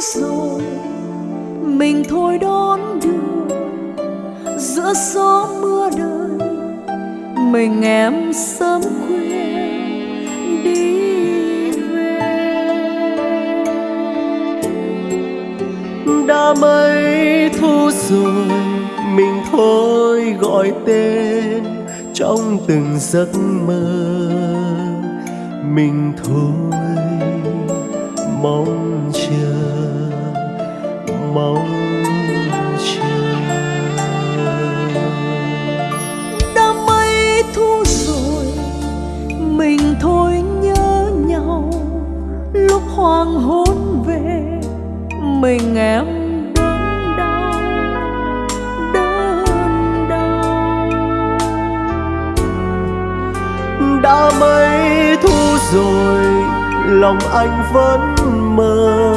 rồi, mình thôi đón đưa. Giữa gió mưa đời, mình em sớm khuya đi về. Đã mấy thu rồi, mình thôi gọi tên. Trong từng giấc mơ, mình thôi mong chờ mong chờ. Đã mấy thu rồi mình thôi nhớ nhau. Lúc hoàng hôn về mình em đớn đau đớn đau. Đã mấy thu rồi lòng anh vẫn mơ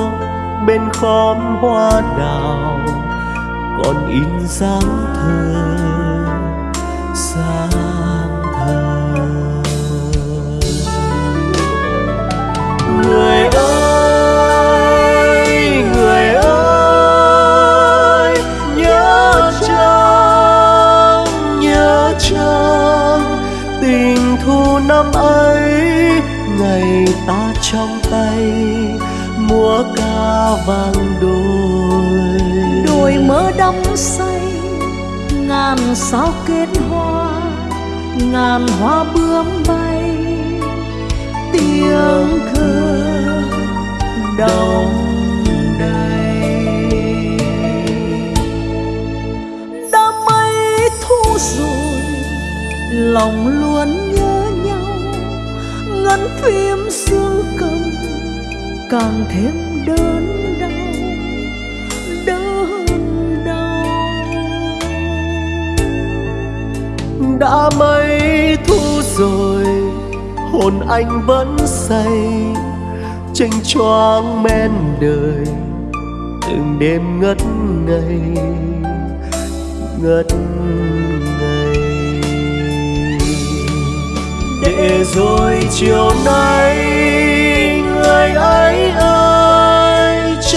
bên khóm hoa đào, còn in dáng thơ dáng thơ. Người ơi người ơi, nhớ trăng nhớ trăng tình thu năm ấy, ngày ta trong tay múa ca vang đôi. Đôi mơ đắm say, ngàn sao kết hoa, ngàn hoa bướm bay. Tiếng thơ đông đầy. Đã mấy thu rồi, lòng luôn nhớ nhau, ngân phim xương cầm càng thêm đớn đau đớn đau. Đã mấy thu rồi, hồn anh vẫn say tranh choáng men đời, từng đêm ngất ngây ngất ngây. Để rồi chiều nay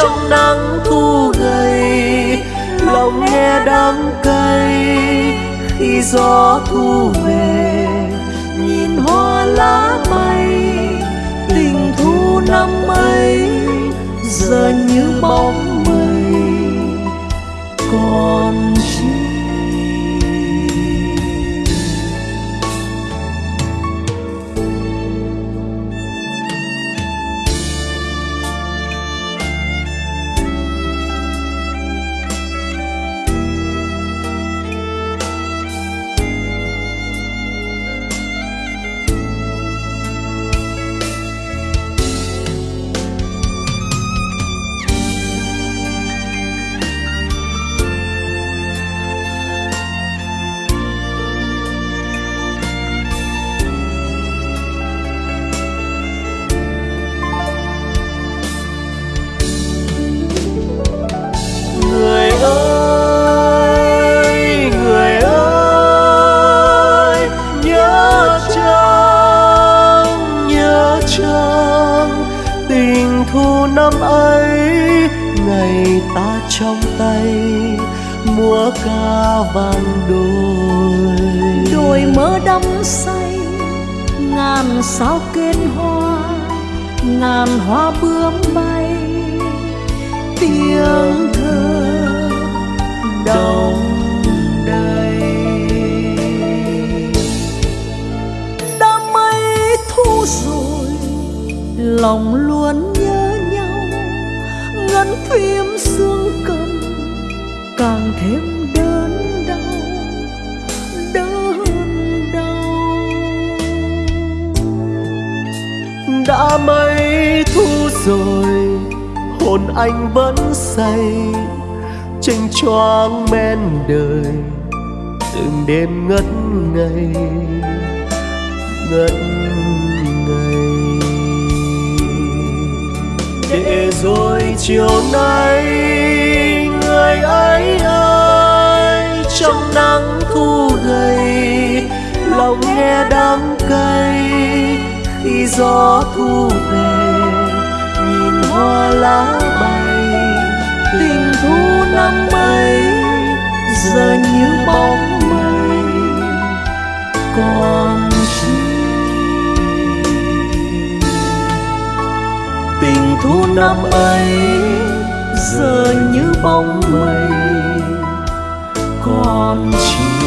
trong nắng thu gầy, lòng nghe đắng cay. Khi gió thu về, nhìn hoa lá bay, tình thu năm ấy giờ như bóng mây. Còn trong tay, múa ca vang đôi. Đôi mơ đắm say, ngàn sao kết hoa, ngàn hoa bướm bay. Tiếng thơ đồng đầy. Đã mấy thu rồi, lòng luôn ngân phim xương cầm càng thêm đớn đau đớn đau. Đã mấy thu rồi, hồn anh vẫn say tranh choáng men đời, từng đêm ngất ngây ngất ngây để rồi chiều nay, người ấy ơi trong nắng thu gầy lòng nghe đắng cay khi gió thu về, nhìn hoa lá bay, tình thu năm ấy giờ như bóng mây. Còn thu năm ấy giờ như bóng mây. Còn chi